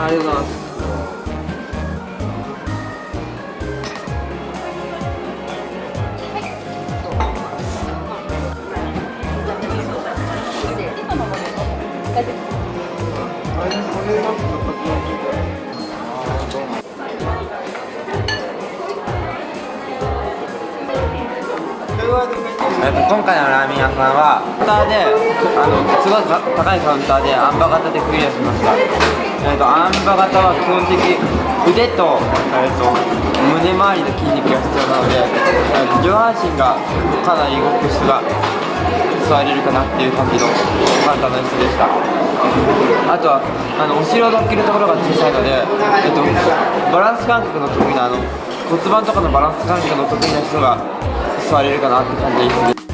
ありがとうございます。今回のラーメン屋さんはカウンターであのすごい高いカウンターであん馬型でクリアしました、えっと、あん馬型は基本的に腕と,、えっと胸周りの筋肉が必要なので、えっと上半身がかなり動く人が座れるかなっていう感じの簡単な椅子でしたあとはあのお尻を乗っけるところが小さいので、えっと、バランス感覚の得意なあの骨盤とかのバランス感覚の得意な人が座れるかなって感じです